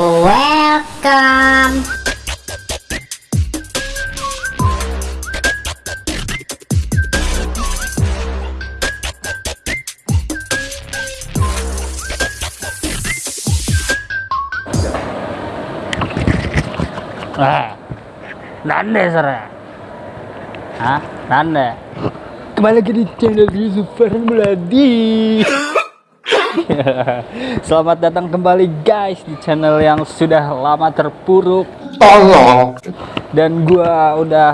Welcome. Ah, nande sore. Hah? Nande. Kembali lagi di channel Yusuf Farhan Meladi Selamat datang kembali guys di channel yang sudah lama terpuruk Tolong dan gua udah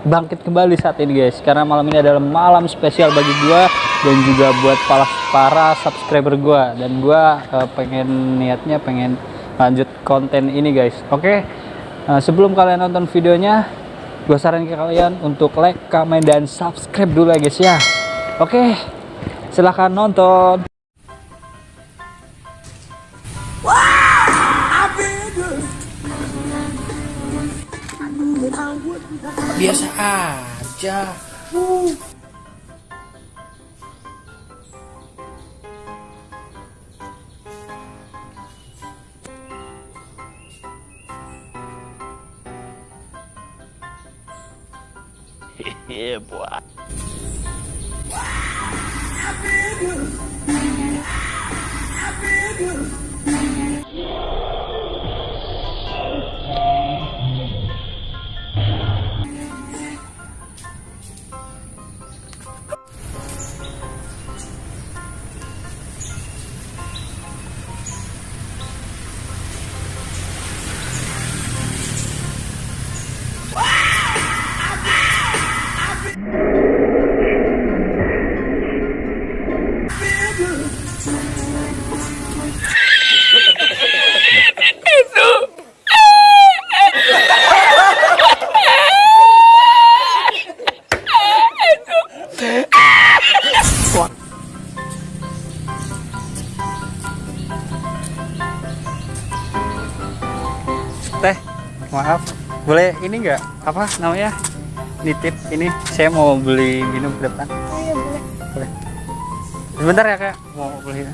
bangkit kembali saat ini guys karena malam ini adalah malam spesial bagi gua dan juga buat para para subscriber gua dan gua eh, pengen niatnya pengen lanjut konten ini guys. Oke. Nah, sebelum kalian nonton videonya, gue saran ke kalian untuk like, comment, dan subscribe dulu ya guys ya. Oke, silahkan nonton. Biasa aja Teh, maaf, boleh ini nggak apa namanya nitip ini? Saya mau beli minum ke depan. Iya boleh. Boleh. Sebentar ya kak, mau beli.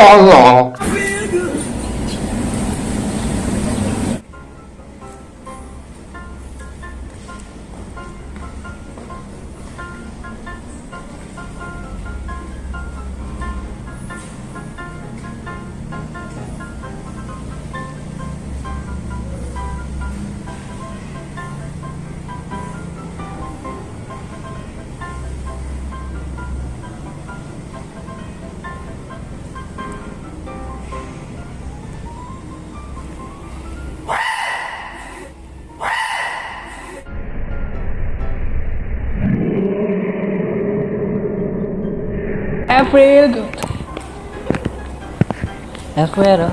아, 그 거. Tolong April good. April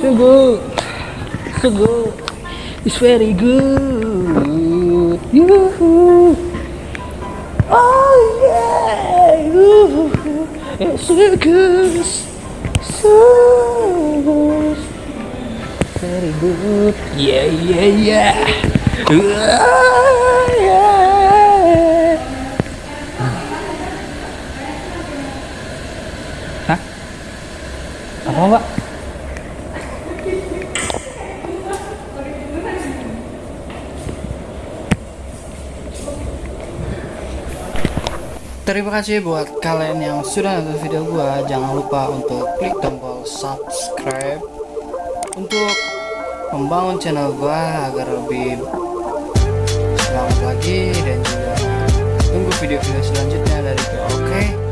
So good. So good. It's very good. Yoo-hoo. Oh yeah. Yoo-hoo. It's so good. So very good. Yeah yeah yeah. Ah, yeah. Apa mbak? Terima kasih buat kalian yang sudah nonton video gua. Jangan lupa untuk klik tombol subscribe untuk membangun channel gua agar lebih semangat lagi dan juga tunggu video-video selanjutnya dari gua. Oke.